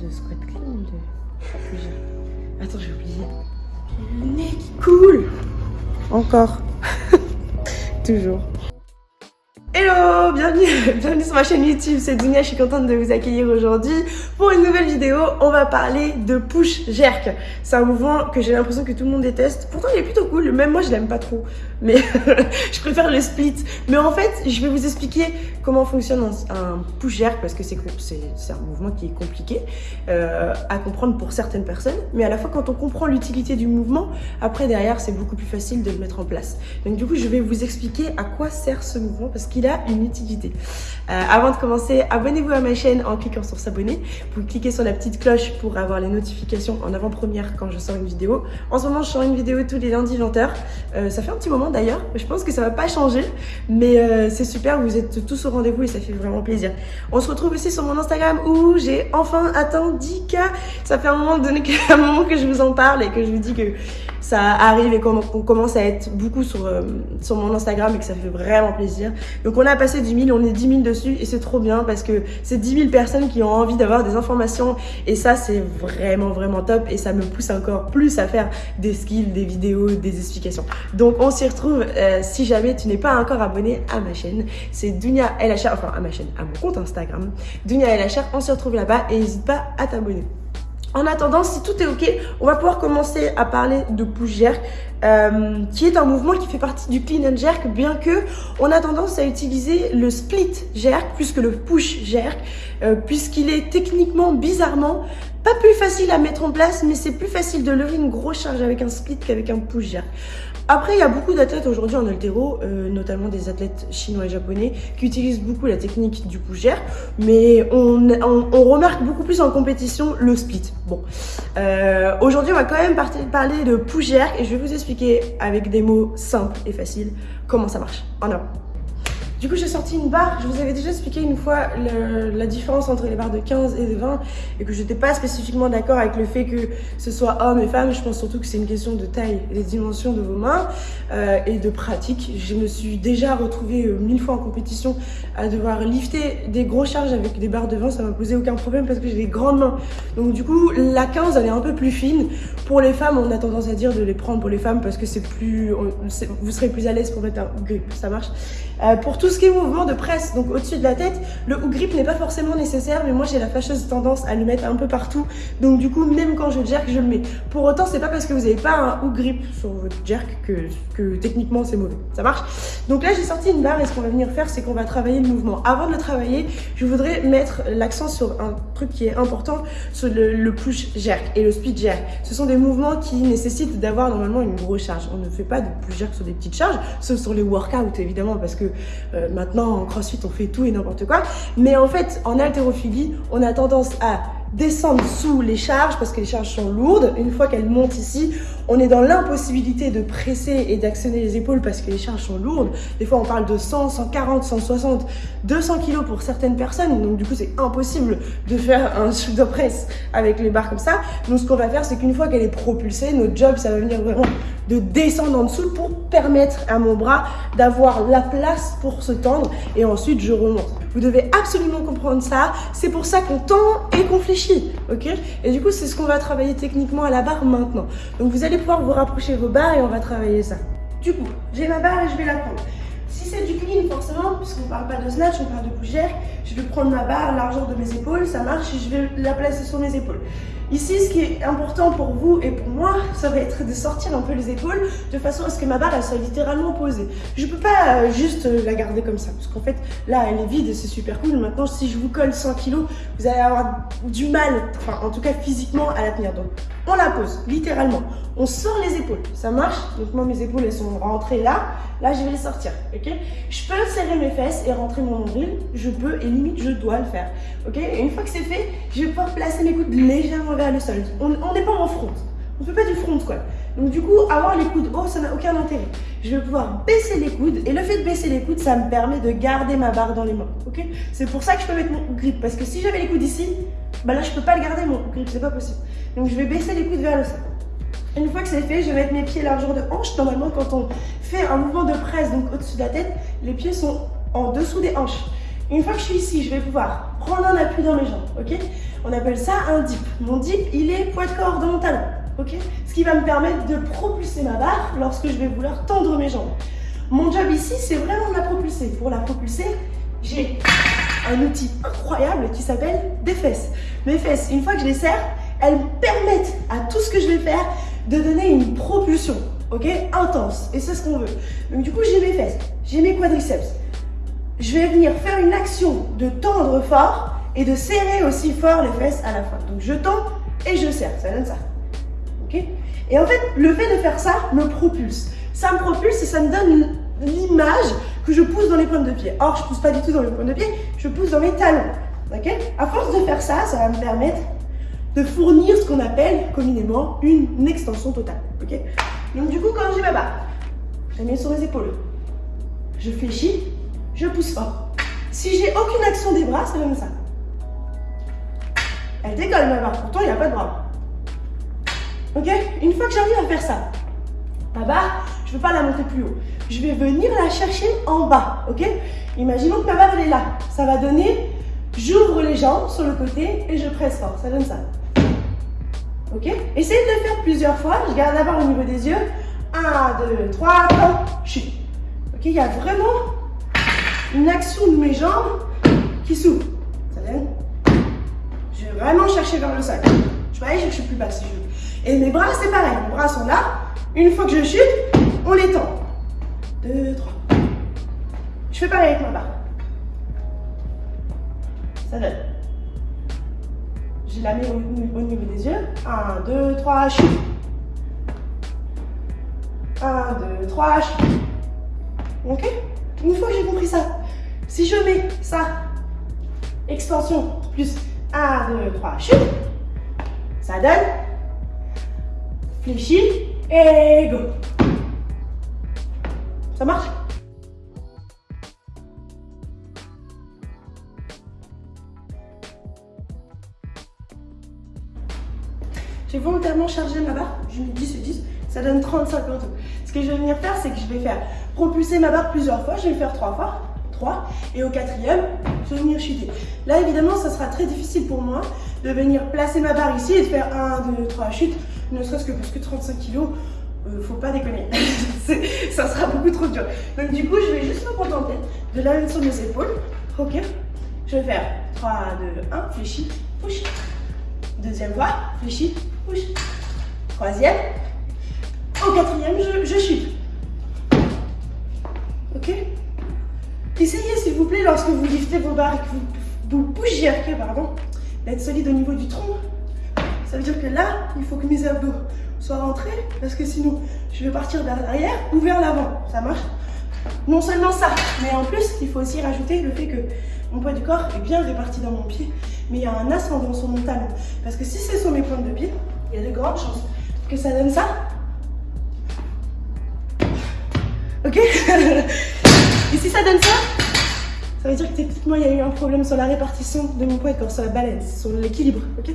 de squat clean ou de... Attends, j'ai oublié. Le nez qui coule Encore. Toujours. Bienvenue, bienvenue sur ma chaîne YouTube, c'est Dunia, je suis contente de vous accueillir aujourd'hui pour une nouvelle vidéo. On va parler de push jerk. C'est un mouvement que j'ai l'impression que tout le monde déteste. Pourtant, il est plutôt cool, même moi je l'aime pas trop, mais je préfère le split. Mais en fait, je vais vous expliquer comment fonctionne un, push jerk parce que c'est un mouvement qui est compliqué euh, à comprendre pour certaines personnes. Mais à la fois, quand on comprend l'utilité du mouvement, après derrière, c'est beaucoup plus facile de le mettre en place. Donc du coup, je vais vous expliquer à quoi sert ce mouvement parce qu'il a une utilité. Euh, avant de commencer, abonnez-vous à ma chaîne en cliquant sur s'abonner. Vous cliquez sur la petite cloche pour avoir les notifications en avant-première quand je sors une vidéo. En ce moment, je sors une vidéo tous les lundis 20h. Euh, ça fait un petit moment d'ailleurs. Je pense que ça va pas changer, mais euh, c'est super. Vous êtes tous au rendez-vous et ça fait vraiment plaisir. On se retrouve aussi sur mon Instagram où j'ai enfin atteint 10K. Ça fait un moment donné un moment que je vous en parle et que je vous dis que ça arrive et qu'on commence à être beaucoup sur, euh, sur mon Instagram et que ça fait vraiment plaisir. Donc on a passé 10 000, on est 10 000 dessus et c'est trop bien parce que c'est 10 000 personnes qui ont envie d'avoir des informations et ça c'est vraiment vraiment top et ça me pousse encore plus à faire des skills, des vidéos, des explications. Donc on s'y retrouve euh, si jamais tu n'es pas encore abonné à ma chaîne. C'est Dunia LHR, enfin à ma chaîne, à mon compte Instagram. Dunia LHR, on se retrouve là-bas et n'hésite pas à t'abonner. En attendant, si tout est OK, on va pouvoir commencer à parler de push jerk, euh, qui est un mouvement qui fait partie du clean and jerk, bien que on a tendance à utiliser le split jerk plus que le push jerk, euh, puisqu'il est techniquement, bizarrement, pas plus facile à mettre en place, mais c'est plus facile de lever une grosse charge avec un split qu'avec un push jerk. Après, il y a beaucoup d'athlètes aujourd'hui en altéro, euh, notamment des athlètes chinois et japonais, qui utilisent beaucoup la technique du jerk, mais on, remarque beaucoup plus en compétition le split. Bon, euh, aujourd'hui, on va quand même parler de jerk et je vais vous expliquer avec des mots simples et faciles comment ça marche. En avant. Du coup, j'ai sorti une barre. Je vous avais déjà expliqué une fois la différence entre les barres de 15 et de 20 et que je n'étais pas spécifiquement d'accord avec le fait que ce soit homme et femme. Je pense surtout que c'est une question de taille des dimensions de vos mains euh, et de pratique. Je me suis déjà retrouvée euh, mille fois en compétition à devoir lifter des grosses charges avec des barres de 20. Ça m'a posé aucun problème parce que j'ai des grandes mains. Donc du coup, la 15, elle est un peu plus fine. Pour les femmes, on a tendance à dire de les prendre pour les femmes parce que c'est plus, vous serez plus à l'aise pour mettre un grip. Ça marche. Euh, pour tout ce qui est mouvement de presse, donc au-dessus de la tête, le hook grip n'est pas forcément nécessaire, mais moi j'ai la fâcheuse tendance à le mettre un peu partout. Donc du coup, même quand je jerk, je le mets. Pour autant, c'est pas parce que vous n'avez pas un hook grip sur votre jerk que, que techniquement c'est mauvais. Ça marche? Donc là, j'ai sorti une barre et ce qu'on va venir faire, c'est qu'on va travailler le mouvement. Avant de le travailler, je voudrais mettre l'accent sur un truc qui est important, sur le, push jerk et le speed jerk. Ce sont des mouvements qui nécessitent d'avoir normalement une grosse charge. On ne fait pas de push jerk sur des petites charges, sauf sur les workouts évidemment, parce que maintenant en crossfit on fait tout et n'importe quoi. Mais en fait en haltérophilie on a tendance à descendre sous les charges parce que les charges sont lourdes. Une fois qu'elles montent ici, on est dans l'impossibilité de presser et d'actionner les épaules parce que les charges sont lourdes. Des fois, on parle de 100, 140, 160, 200 kilos pour certaines personnes. Donc, du coup, c'est impossible de faire un de presse avec les barres comme ça. Donc, ce qu'on va faire, c'est qu'une fois qu'elle est propulsée, notre job, ça va venir vraiment de descendre en dessous pour permettre à mon bras d'avoir la place pour se tendre. Et ensuite, je remonte. Vous devez absolument comprendre ça. C'est pour ça qu'on tend et qu'on fléchit, ok? Et du coup, c'est ce qu'on va travailler techniquement à la barre maintenant. Donc, vous allez pouvoir vous rapprocher vos barres et on va travailler ça. Du coup, j'ai ma barre et je vais la prendre. Si c'est du clean, forcément, puisqu'on parle pas de snatch, on parle de push je vais prendre ma barre, largeur de mes épaules, ça marche, et je vais la placer sur mes épaules. Ici, ce qui est important pour vous et pour moi, ça va être de sortir un peu les épaules de façon à ce que ma barre, soit littéralement posée. Je ne peux pas euh, juste euh, la garder comme ça, parce qu'en fait, là, elle est vide et c'est super cool. Maintenant, si je vous colle 100 kg, vous allez avoir du mal, enfin, en tout cas physiquement, à la tenir. Donc, on la pose, littéralement. On sort les épaules, ça marche Donc moi, mes épaules, elles sont rentrées là. Là, je vais les sortir, ok Je peux serrer mes fesses et rentrer mon nombril. Je peux et limite, je dois le faire, ok Et une fois que c'est fait, je vais pouvoir placer mes coudes légèrement vers le sol. On n'est pas en front. On ne fait pas du front, quoi. Donc du coup, avoir les coudes hauts, ça n'a aucun intérêt. Je vais pouvoir baisser les coudes. Et le fait de baisser les coudes, ça me permet de garder ma barre dans les mains, ok C'est pour ça que je peux mettre mon grip. Parce que si j'avais les coudes ici, bah là, je peux pas le garder, mon grip. C'est pas possible. Donc je vais baisser les coudes vers le sol. Une fois que c'est fait, je vais mettre mes pieds largeur de hanche. Normalement, quand on fait un mouvement de presse, donc au-dessus de la tête, les pieds sont en dessous des hanches. Une fois que je suis ici, je vais pouvoir prendre un appui dans mes jambes, ok? On appelle ça un dip. Mon dip, il est poids de corps dans mon talon, ok? Ce qui va me permettre de propulser ma barre lorsque je vais vouloir tendre mes jambes. Mon job ici, c'est vraiment de la propulser. Pour la propulser, j'ai un outil incroyable qui s'appelle des fesses. Mes fesses, une fois que je les serre, elles me permettent à tout ce que je vais faire de donner une propulsion, ok Intense. Et c'est ce qu'on veut. Donc du coup, j'ai mes fesses, j'ai mes quadriceps. Je vais venir faire une action de tendre fort et de serrer aussi fort les fesses à la fois. Donc je tends et je serre, ça donne ça. Ok Et en fait, le fait de faire ça me propulse. Ça me propulse et ça me donne l'image que je pousse dans les pointes de pied. Or, je pousse pas du tout dans les pointes de pied, je pousse dans mes talons. Ok À force de faire ça, ça va me permettre de fournir ce qu'on appelle communément une extension totale. Ok? Donc du coup, quand j'ai ma barre, je mets sur les épaules. Je fléchis, je pousse fort. Si j'ai aucune action des bras, c'est comme ça. Elle décolle ma barre, pourtant il n'y a pas de bras. Ok? Une fois que j'arrive à faire ça, ma barre, je ne veux pas la monter plus haut. Je vais venir la chercher en bas, ok? Imaginons que ma barre elle est là. Ça va donner, j'ouvre les jambes sur le côté et je presse fort. Ça donne ça. Ok? Essayez de le faire plusieurs fois. Je garde barre au niveau des yeux. 1, 2, 3, 4, chute. Ok Il y a vraiment une action de mes jambes qui s'ouvre. Ça donne Je vais vraiment chercher vers le sol. Je vais aller chercher plus bas si je veux. Et mes bras, c'est pareil. Mes bras sont là. Une fois que je chute, on les tend. 2, 3. Je fais pareil avec ma barre. Ça donne. Je la mets au, niveau des yeux. 1, 2, 3, chute. 1, 2, 3, chute. Ok? Une fois que j'ai compris ça, si je mets ça, extension, plus 1, 2, 3, chute, ça donne fléchi et go. Ça marche? J'ai volontairement chargé ma barre, je mets 10 et 10, ça donne 35 en tout. Ce que je vais venir faire, c'est que je vais faire propulser ma barre plusieurs fois, je vais le faire trois fois, 3, et au quatrième, je vais venir chuter. Là, évidemment, ça sera très difficile pour moi de venir placer ma barre ici et de faire 1, 2, 3 chutes, ne serait-ce que parce que 35 kg, euh, faut pas déconner. ça sera beaucoup trop dur. Donc du coup, je vais juste me contenter de la mettre sur mes épaules. Ok Je vais faire 3, 2, 1, fléchi, push. Deuxième fois, fléchi, push. Troisième. Au quatrième, je, chute. Ok Essayez s'il vous plaît, lorsque vous liftez vos barres et que vous, vous bougez, pardon, d'être solide au niveau du tronc. Ça veut dire que là, il faut que mes abdos soient rentrés parce que sinon, je vais partir vers l'arrière ou vers l'avant. Ça marche? Non seulement ça, mais en plus, il faut aussi rajouter le fait que mon poids du corps est bien réparti dans mon pied, mais il y a un ascendant sur mon talon. Parce que si c'est sur mes pointes de pied, il y a de grandes chances que ça donne ça. Ok? Et si ça donne ça, ça veut dire que techniquement, il y a eu un problème sur la répartition de mon poids de corps, sur la balance, sur l'équilibre. ok?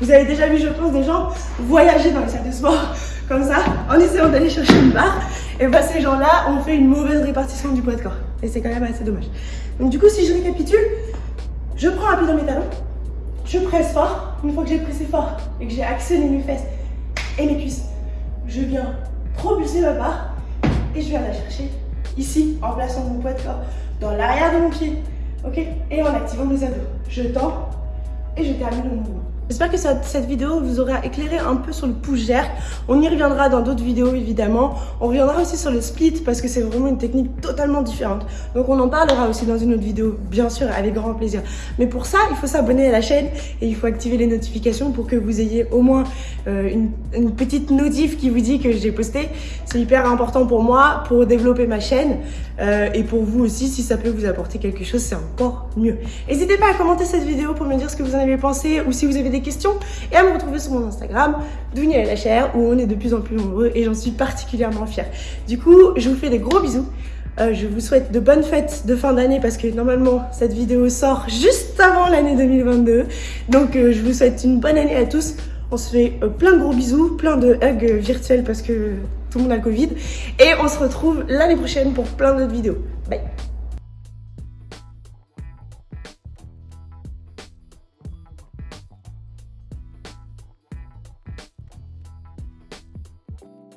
Vous avez déjà vu, je pense, des gens voyager dans les salles de sport comme ça, en essayant d'aller chercher une barre. Et bah ces gens-là ont fait une mauvaise répartition du poids de corps. Et c'est quand même assez dommage. Donc du coup, si je récapitule, je prends pied dans mes talons, je presse fort. Une fois que j'ai pressé fort et que j'ai actionné mes fesses et mes cuisses, je viens propulser ma barre et je viens la chercher ici en plaçant mon poids de corps dans l'arrière de mon pied. Et en activant mes abdos. Je tends et je termine le mouvement. J'espère que cette vidéo vous aura éclairé un peu sur le push-jerk. On y reviendra dans d'autres vidéos évidemment. On reviendra aussi sur le split parce que c'est vraiment une technique totalement différente. Donc on en parlera aussi dans une autre vidéo, bien sûr, avec grand plaisir. Mais pour ça, il faut s'abonner à la chaîne et il faut activer les notifications pour que vous ayez au moins euh, une, petite notif qui vous dit que j'ai posté. C'est hyper important pour moi, pour développer ma chaîne euh, et pour vous aussi, si ça peut vous apporter quelque chose, c'est encore mieux. N'hésitez pas à commenter cette vidéo pour me dire ce que vous en avez pensé ou si vous avez questions et à me retrouver sur mon Instagram, Dounia la chair, où on est de plus en plus nombreux et j'en suis particulièrement fière. Du coup, je vous fais des gros bisous. Euh, je vous souhaite de bonnes fêtes de fin d'année parce que normalement cette vidéo sort juste avant l'année 2022. Donc euh, je vous souhaite une bonne année à tous. On se fait euh, plein de gros bisous, plein de hugs virtuels parce que tout le monde a Covid. Et on se retrouve l'année prochaine pour plein d'autres vidéos.